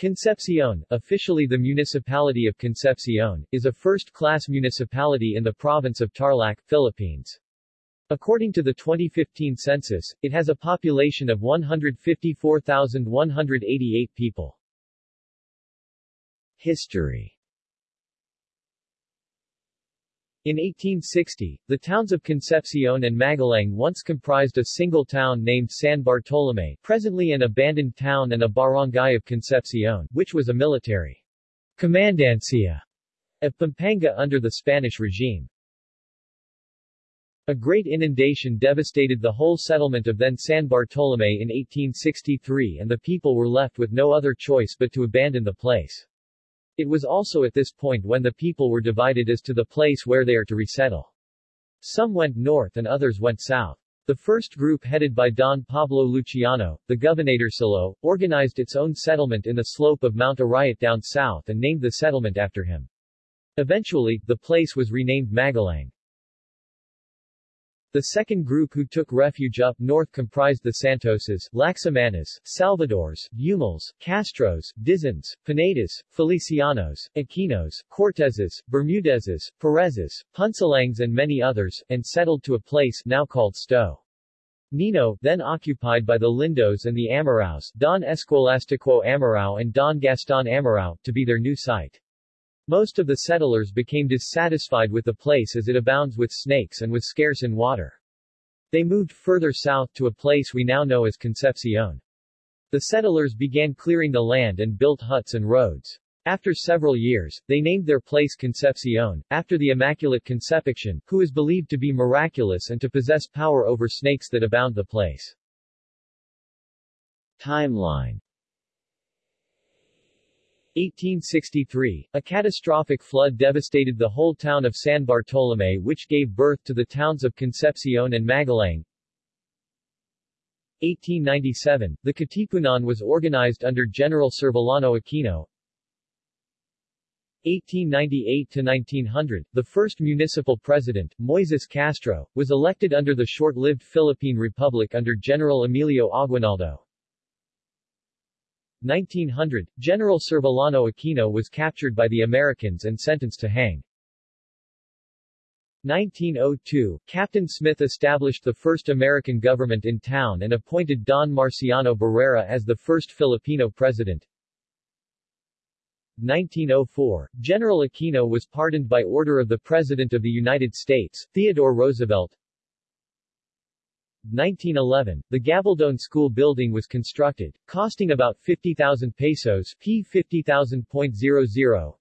Concepcion, officially the municipality of Concepcion, is a first-class municipality in the province of Tarlac, Philippines. According to the 2015 census, it has a population of 154,188 people. History In 1860, the towns of Concepcion and Magalang once comprised a single town named San Bartolome, presently an abandoned town and a barangay of Concepcion, which was a military commandancia of Pampanga under the Spanish regime. A great inundation devastated the whole settlement of then San Bartolome in 1863 and the people were left with no other choice but to abandon the place. It was also at this point when the people were divided as to the place where they are to resettle. Some went north and others went south. The first group headed by Don Pablo Luciano, the Gobernadorcillo, organized its own settlement in the slope of Mount Arayat down south and named the settlement after him. Eventually, the place was renamed Magalang. The second group who took refuge up north comprised the Santoses, Lacsamanas, Salvadors, Umals, Castros, Dizons, Pinedas, Felicianos, Aquinos, Cortezes, Bermudezes, Perezes, Punsalangs and many others, and settled to a place now called Sto. Nino, then occupied by the Lindos and the Amaraos, Don Escolastico Amarao and Don Gaston Amarao, to be their new site. Most of the settlers became dissatisfied with the place as it abounds with snakes and was scarce in water. They moved further south to a place we now know as Concepcion. The settlers began clearing the land and built huts and roads. After several years, they named their place Concepcion, after the Immaculate Conception, who is believed to be miraculous and to possess power over snakes that abound the place. Timeline 1863, a catastrophic flood devastated the whole town of San Bartolome which gave birth to the towns of Concepcion and Magalang. 1897, the Katipunan was organized under General Servilano Aquino. 1898-1900, the first municipal president, Moises Castro, was elected under the short-lived Philippine Republic under General Emilio Aguinaldo. 1900, General Servilano Aquino was captured by the Americans and sentenced to hang. 1902, Captain Smith established the first American government in town and appointed Don Marciano Barrera as the first Filipino president. 1904, General Aquino was pardoned by order of the President of the United States, Theodore Roosevelt. 1911, the Gabaldon School building was constructed, costing about 50,000 pesos p 50,000.00.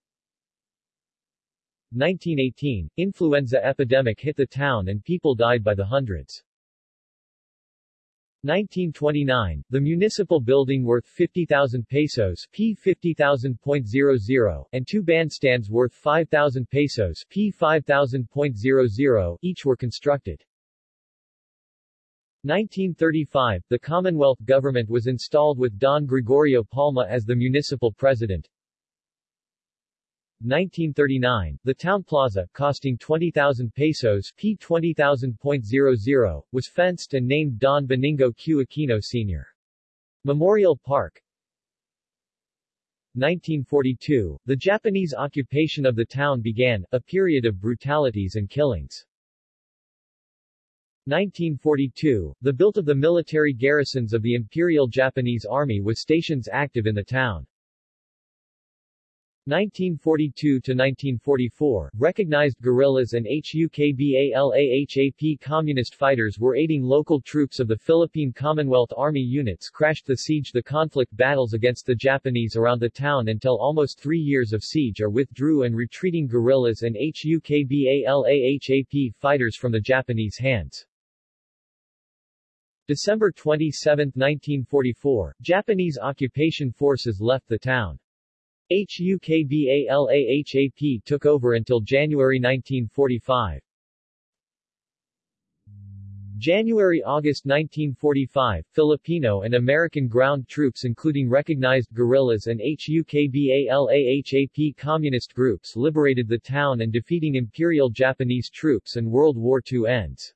1918, influenza epidemic hit the town and people died by the hundreds. 1929, the municipal building worth 50,000 pesos p 50,000.00 and two bandstands worth 5,000 pesos p 5,000.00 each were constructed. 1935, the Commonwealth government was installed with Don Gregorio Palma as the municipal president. 1939, the town plaza, costing 20,000 pesos p 20,000.00, was fenced and named Don Benigno Q. Aquino Sr. Memorial Park. 1942, the Japanese occupation of the town began, a period of brutalities and killings. 1942, the built of the military garrisons of the Imperial Japanese Army with stations active in the town. 1942-1944, recognized guerrillas and HUKBALAHAP communist fighters were aiding local troops of the Philippine Commonwealth Army units crashed the siege the conflict battles against the Japanese around the town until almost three years of siege are withdrew and retreating guerrillas and HUKBALAHAP fighters from the Japanese hands. December 27, 1944, Japanese occupation forces left the town. HUKBALAHAP took over until January 1945. January-August 1945, Filipino and American ground troops including recognized guerrillas and HUKBALAHAP communist groups liberated the town and defeating Imperial Japanese troops and World War II ends.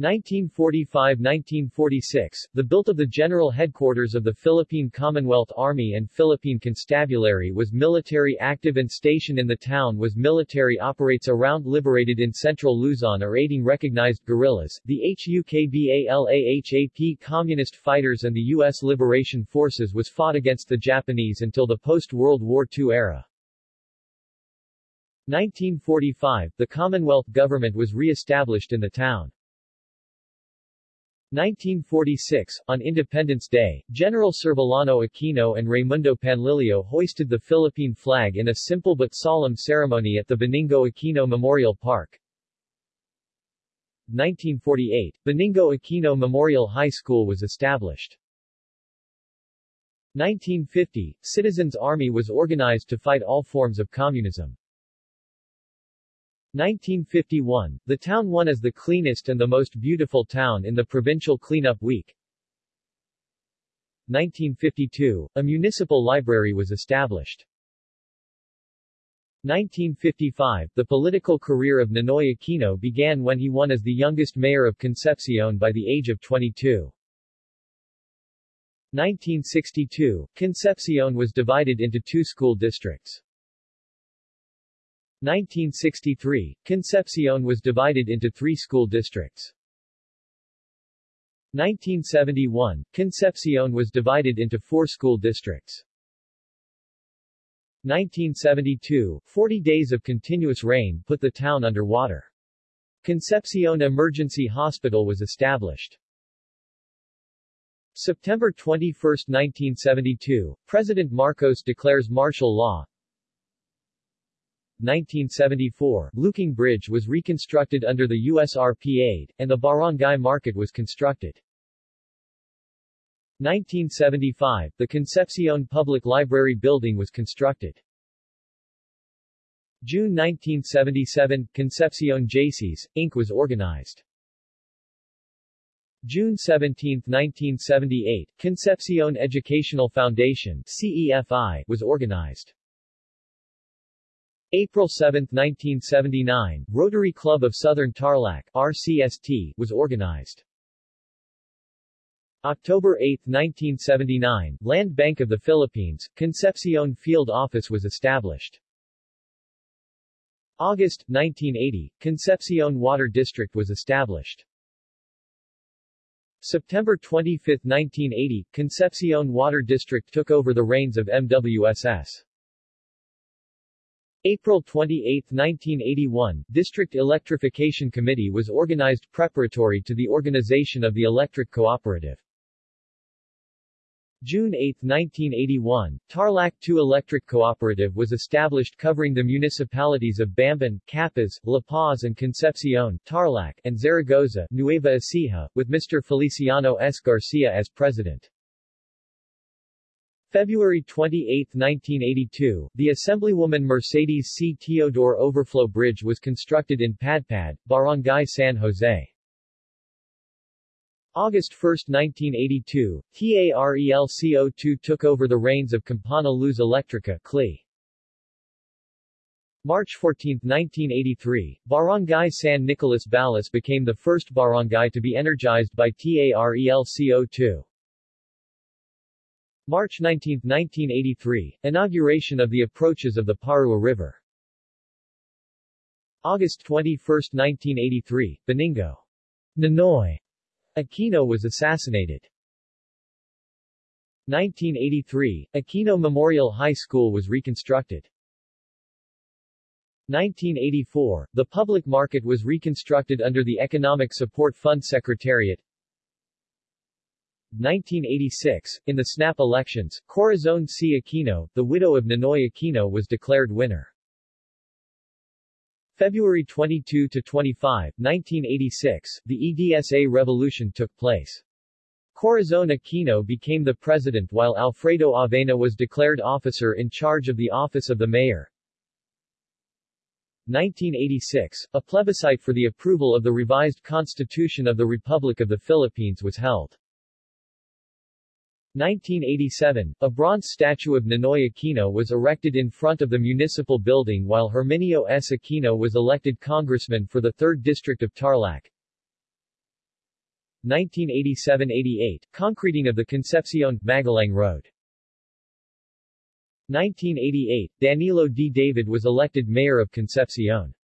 1945–1946, the built of the general headquarters of the Philippine Commonwealth Army and Philippine Constabulary was military active and station in the town was military operates around liberated in central Luzon or aiding recognized guerrillas, the HUKBALAHAP Communist fighters and the U.S. Liberation Forces was fought against the Japanese until the post-World War II era. 1945, the Commonwealth government was re-established in the town. 1946, on Independence Day, General Servilano Aquino and Raimundo Panlilio hoisted the Philippine flag in a simple but solemn ceremony at the Benigno Aquino Memorial Park. 1948, Benigno Aquino Memorial High School was established. 1950, Citizens Army was organized to fight all forms of communism. 1951, the town won as the cleanest and the most beautiful town in the provincial cleanup week. 1952, a municipal library was established. 1955, the political career of Ninoy Aquino began when he won as the youngest mayor of Concepcion by the age of 22. 1962, Concepcion was divided into two school districts. 1963, Concepcion was divided into three school districts. 1971, Concepcion was divided into four school districts. 1972, 40 days of continuous rain put the town under water. Concepcion Emergency Hospital was established. September 21, 1972, President Marcos declares martial law, 1974, Luking Bridge was reconstructed under the USRP aid, and the barangay market was constructed. 1975, the Concepcion Public Library building was constructed. June 1977, Concepcion Jaycees, Inc. was organized. June 17, 1978, Concepcion Educational Foundation CEFI, was organized. April 7, 1979, Rotary Club of Southern Tarlac RCST, was organized. October 8, 1979, Land Bank of the Philippines, Concepcion Field Office was established. August, 1980, Concepcion Water District was established. September 25, 1980, Concepcion Water District took over the reins of MWSS. April 28, 1981, District Electrification Committee was organized preparatory to the organization of the Electric Cooperative. June 8, 1981, Tarlac 2 Electric Cooperative was established covering the municipalities of Bamban, Capas, La Paz and Concepcion, Tarlac, and Zaragoza, Nueva Ecija, with Mr. Feliciano S. Garcia as president. February 28, 1982, the Assemblywoman Mercedes C. Teodoro Overflow Bridge was constructed in Padpad, Barangay San Jose. August 1, 1982, TARELCO2 took over the reins of Campana Luz Electrica CLE. March 14, 1983, Barangay San Nicolas Balas became the first barangay to be energized by TARELCO2. March 19, 1983, inauguration of the approaches of the Parua River. August 21, 1983, Benigno. Ninoy Aquino was assassinated. 1983, Aquino Memorial High School was reconstructed. 1984, the public market was reconstructed under the Economic Support Fund Secretariat. 1986, in the snap elections, Corazon C. Aquino, the widow of Ninoy Aquino was declared winner. February 22-25, 1986, the EDSA revolution took place. Corazon Aquino became the president while Alfredo Avena was declared officer in charge of the office of the mayor. 1986, a plebiscite for the approval of the revised Constitution of the Republic of the Philippines was held. 1987, a bronze statue of Ninoy Aquino was erected in front of the municipal building while Herminio S. Aquino was elected congressman for the 3rd District of Tarlac. 1987-88, concreting of the Concepcion, Magalang Road. 1988, Danilo D. David was elected mayor of Concepcion.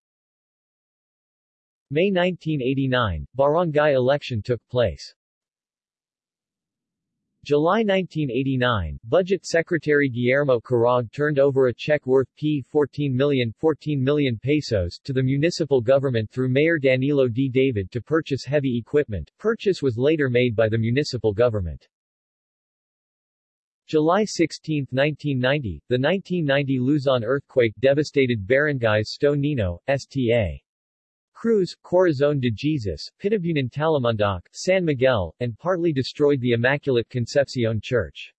May 1989, barangay election took place. July 1989, Budget Secretary Guillermo Carague turned over a check worth P 14 million, 14 million pesos to the municipal government through Mayor Danilo D. David to purchase heavy equipment. Purchase was later made by the municipal government. July 16, 1990, the 1990 Luzon earthquake devastated barangays Sto Nino, Sta. Cruz, Corazon de Jesus, Pitabunan Talimundoc, San Miguel, and partly destroyed the Immaculate Concepcion Church.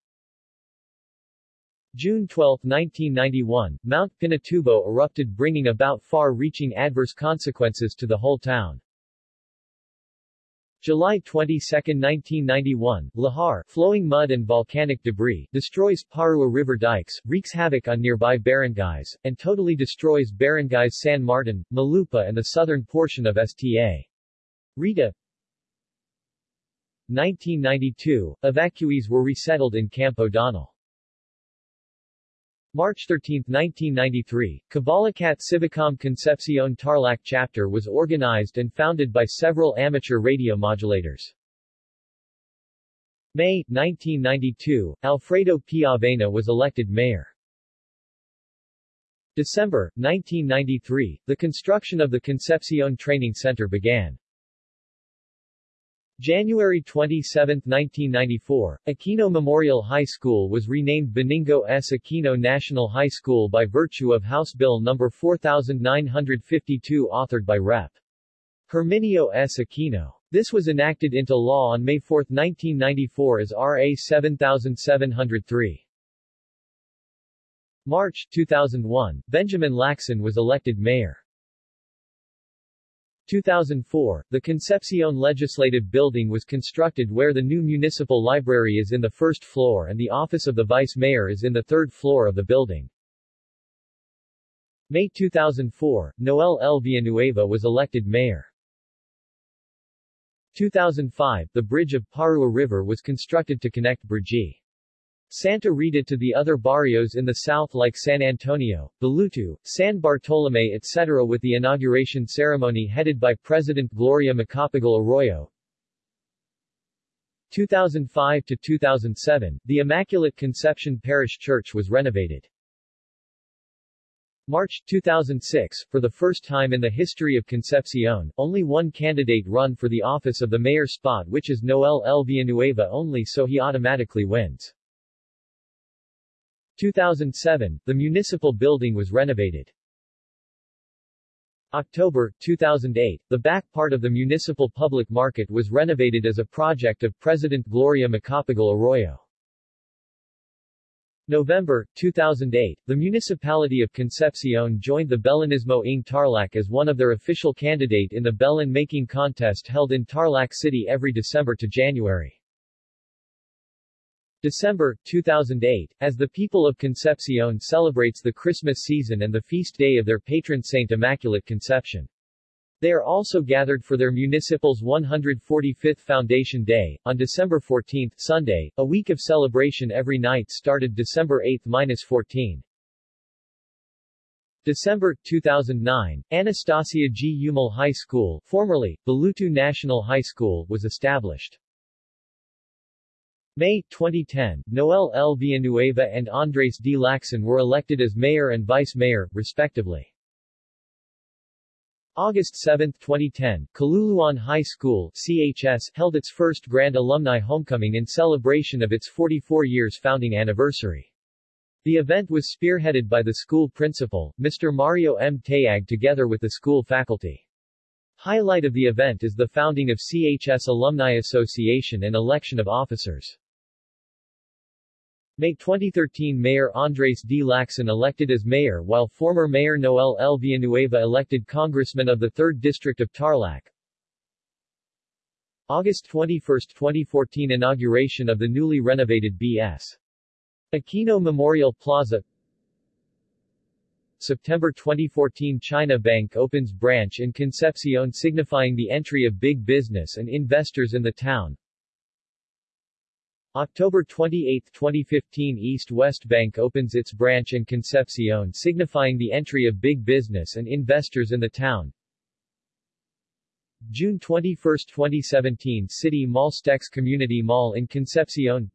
June 12, 1991, Mount Pinatubo erupted bringing about far-reaching adverse consequences to the whole town. July 22, 1991, Lahar, flowing mud and volcanic debris, destroys Parua River dikes, wreaks havoc on nearby barangays, and totally destroys barangays San Martin, Malupa and the southern portion of Sta. Rita 1992, evacuees were resettled in Camp O'Donnell. March 13, 1993, Kabalakat Civicom Concepcion Tarlac chapter was organized and founded by several amateur radio modulators. May, 1992, Alfredo P. Avena was elected mayor. December, 1993, the construction of the Concepcion Training Center began. January 27, 1994, Aquino Memorial High School was renamed Benigno S. Aquino National High School by virtue of House Bill No. 4952 authored by Rep. Herminio S. Aquino. This was enacted into law on May 4, 1994 as RA 7703. March 2001, Benjamin Lacson was elected mayor. 2004, the Concepcion Legislative Building was constructed where the new municipal library is in the first floor and the office of the vice mayor is in the third floor of the building. May 2004, Noel L. Villanueva was elected mayor. 2005, the bridge of Parua River was constructed to connect Brgy. Santa Rita to the other barrios in the south like San Antonio, Balutu, San Bartolome etc. with the inauguration ceremony headed by President Gloria Macapagal Arroyo. 2005 to 2007, the Immaculate Conception Parish Church was renovated. March 2006, for the first time in the history of Concepcion, only one candidate run for the office of the mayor spot which is Noel L. Villanueva only so he automatically wins. 2007, the municipal building was renovated. October 2008, the back part of the municipal public market was renovated as a project of President Gloria Macapagal Arroyo. November 2008, the municipality of Concepcion joined the Belenismo ng Tarlac as one of their official candidate in the Belen making contest held in Tarlac City every December to January. December, 2008, as the people of Concepcion celebrates the Christmas season and the feast day of their patron saint Immaculate Conception. They are also gathered for their municipal's 145th Foundation Day, on December 14, Sunday, a week of celebration every night started December 8-14. December 2009, Anastasia G. Umal High School, formerly, Balutu National High School, was established. May 2010, Noel L. Villanueva and Andres D. Lacson were elected as mayor and vice mayor, respectively. August 7, 2010, Caluluan High School CHS held its first Grand Alumni Homecoming in celebration of its 44 years founding anniversary. The event was spearheaded by the school principal, Mr. Mario M. Tayag together with the school faculty. Highlight of the event is the founding of CHS Alumni Association and election of officers. May 2013 Mayor Andres D. Lacson elected as mayor while former Mayor Noel L. Villanueva elected congressman of the 3rd District of Tarlac. August 21, 2014 Inauguration of the newly renovated B.S. Aquino Memorial Plaza September 2014 China Bank opens branch in Concepcion signifying the entry of big business and investors in the town. October 28, 2015 East-West Bank opens its branch in Concepcion signifying the entry of big business and investors in the town. June 21, 2017 City Mall Stex Community Mall in Concepcion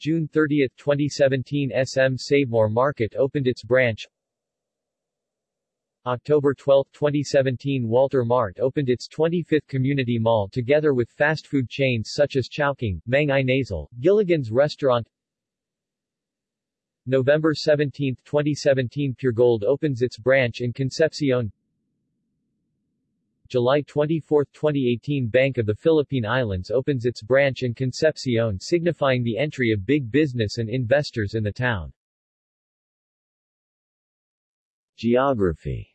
June 30, 2017 SM Savemore Market opened its branch October 12, 2017 Walter Mart opened its 25th community mall together with fast food chains such as Chowking, Mang Inasal, Gilligan's Restaurant November 17, 2017 Pure Gold opens its branch in Concepcion July 24, 2018 Bank of the Philippine Islands opens its branch in Concepcion signifying the entry of big business and investors in the town. Geography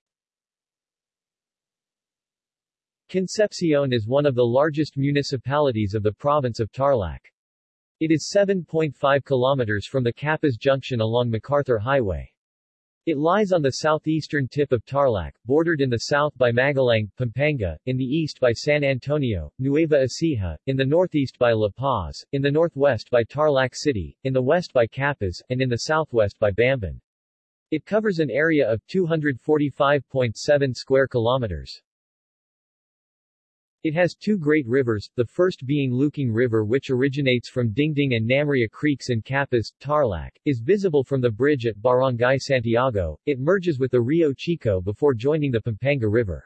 Concepcion is one of the largest municipalities of the province of Tarlac. It is 7.5 kilometers from the Capas Junction along MacArthur Highway. It lies on the southeastern tip of Tarlac, bordered in the south by Magalang, Pampanga, in the east by San Antonio, Nueva Ecija, in the northeast by La Paz, in the northwest by Tarlac City, in the west by Capas, and in the southwest by Bamban. It covers an area of 245.7 square kilometers. It has two great rivers, the first being Luking River which originates from Dingding and Namria Creeks in Capas, Tarlac, is visible from the bridge at Barangay Santiago, it merges with the Rio Chico before joining the Pampanga River.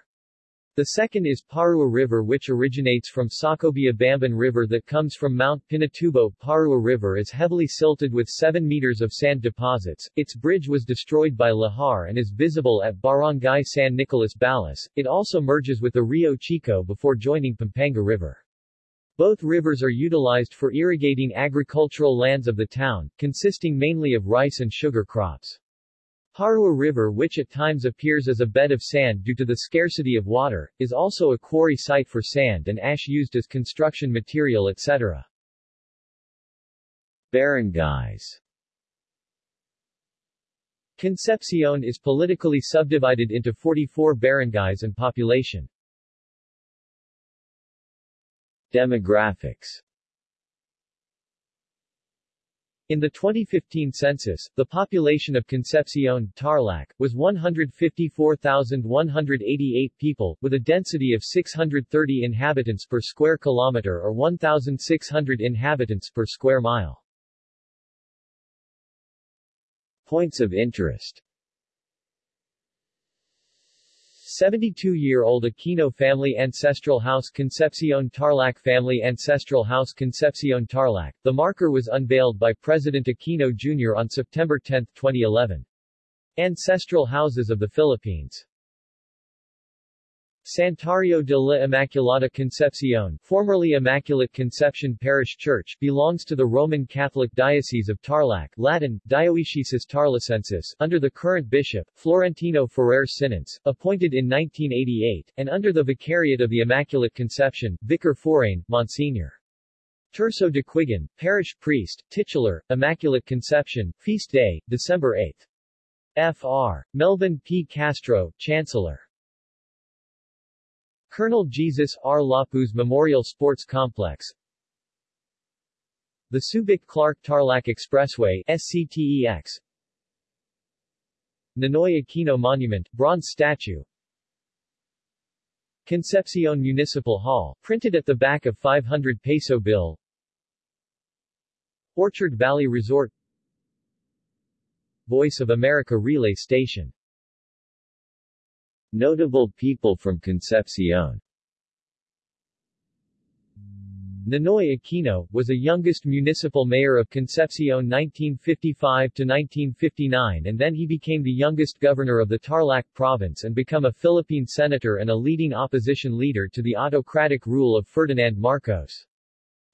The second is Parua River which originates from Sacobia Bamban River that comes from Mount Pinatubo. Parua River is heavily silted with 7 meters of sand deposits. Its bridge was destroyed by Lahar and is visible at Barangay San Nicolas Balas. It also merges with the Rio Chico before joining Pampanga River. Both rivers are utilized for irrigating agricultural lands of the town, consisting mainly of rice and sugar crops. Parua River which at times appears as a bed of sand due to the scarcity of water, is also a quarry site for sand and ash used as construction material etc. Barangays Concepcion is politically subdivided into 44 barangays and population. Demographics in the 2015 census, the population of Concepcion, Tarlac, was 154,188 people, with a density of 630 inhabitants per square kilometer or 1,600 inhabitants per square mile. Points of interest 72-year-old Aquino family ancestral house Concepcion Tarlac family ancestral house Concepcion Tarlac. The marker was unveiled by President Aquino Jr. on September 10, 2011. Ancestral Houses of the Philippines Santuario de la Immaculada Concepcion, formerly Immaculate Conception Parish Church, belongs to the Roman Catholic Diocese of Tarlac Latin, Dioecesis Tarlacensis, under the current bishop, Florentino Ferrer Cinense, appointed in 1988, and under the Vicariate of the Immaculate Conception, Vicar Forane, Monsignor. Terso de Quigan, Parish Priest, Titular, Immaculate Conception, Feast Day, December 8. Fr. Melvin P. Castro, Chancellor. Colonel Jesus R. Lapuz Memorial Sports Complex. The Subic-Clark-Tarlac Expressway SCTEX Ninoy Aquino Monument, bronze statue. Concepcion Municipal Hall, printed at the back of 500 peso bill. Orchard Valley Resort. Voice of America Relay Station Notable people from Concepcion Ninoy Aquino, was a youngest municipal mayor of Concepcion 1955-1959 and then he became the youngest governor of the Tarlac province and become a Philippine senator and a leading opposition leader to the autocratic rule of Ferdinand Marcos.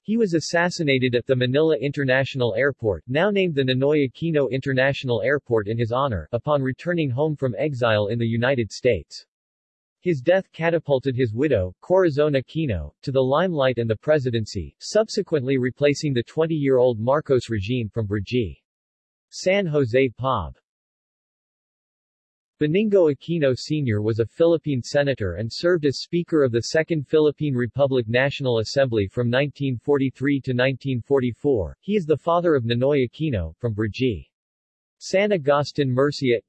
He was assassinated at the Manila International Airport, now named the Ninoy Aquino International Airport in his honor, upon returning home from exile in the United States. His death catapulted his widow, Corazon Aquino, to the limelight and the presidency, subsequently replacing the 20-year-old Marcos regime from Brgy. San Jose Pob. Benigno Aquino Sr. was a Philippine senator and served as Speaker of the Second Philippine Republic National Assembly from 1943 to 1944. He is the father of Ninoy Aquino, from Brgy. San Agustin Murcia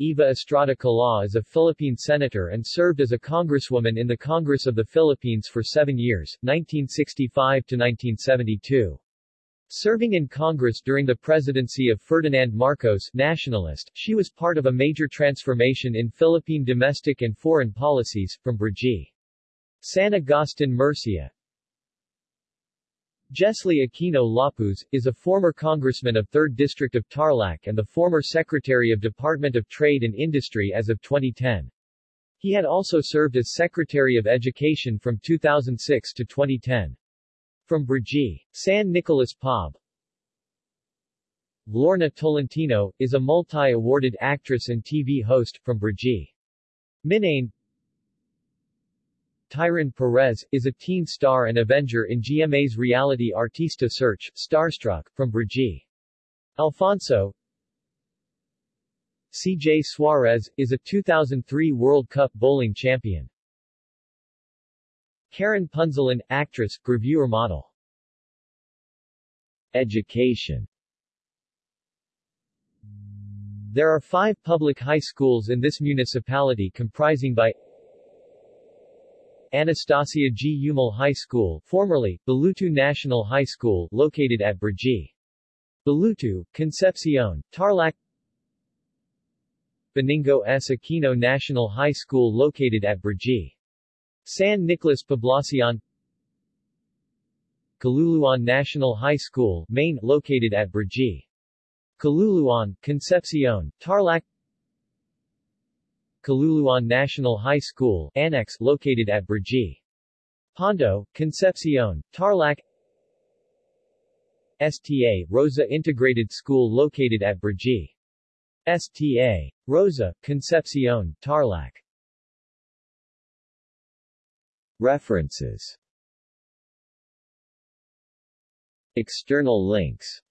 Eva Estrada Kalaw is a Philippine senator and served as a congresswoman in the Congress of the Philippines for seven years, 1965 to 1972. Serving in Congress during the presidency of Ferdinand Marcos nationalist, she was part of a major transformation in Philippine domestic and foreign policies, from Brgy. San Agustin Murcia Jesli Aquino Lapus, is a former congressman of 3rd District of Tarlac and the former Secretary of Department of Trade and Industry as of 2010. He had also served as Secretary of Education from 2006 to 2010. From Brgy. San Nicolas Pob Lorna Tolentino, is a multi-awarded actress and TV host, from Brgy. Minain Tyron Perez, is a teen star and Avenger in GMA's reality Artista Search, Starstruck, from Brgy. Alfonso CJ Suarez, is a 2003 World Cup bowling champion. Karen Punzalan, actress, reviewer model. Education There are five public high schools in this municipality comprising by Anastasia G. Umal High School formerly, Balutu National High School located at Brgy. Balutu, Concepcion, Tarlac Beningo S. Aquino National High School located at Brgy. San Nicolas Poblacion Caluluan National High School, Maine, located at Brgy. Caluluan, Concepcion, Tarlac Caluluan National High School, Annex, located at Brgy. Pondo, Concepcion, Tarlac STA, Rosa Integrated School located at Brgy. STA. Rosa, Concepcion, Tarlac References. External links.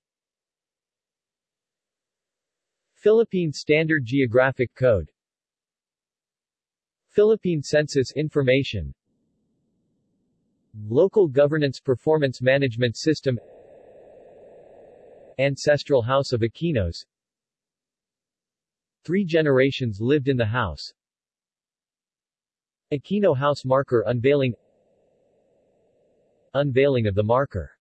Philippine Standard Geographic Code. Philippine Census Information. Local Governance Performance Management System. Ancestral House of Aquinos. Three generations lived in the house Aquino House Marker Unveiling. Unveiling of the marker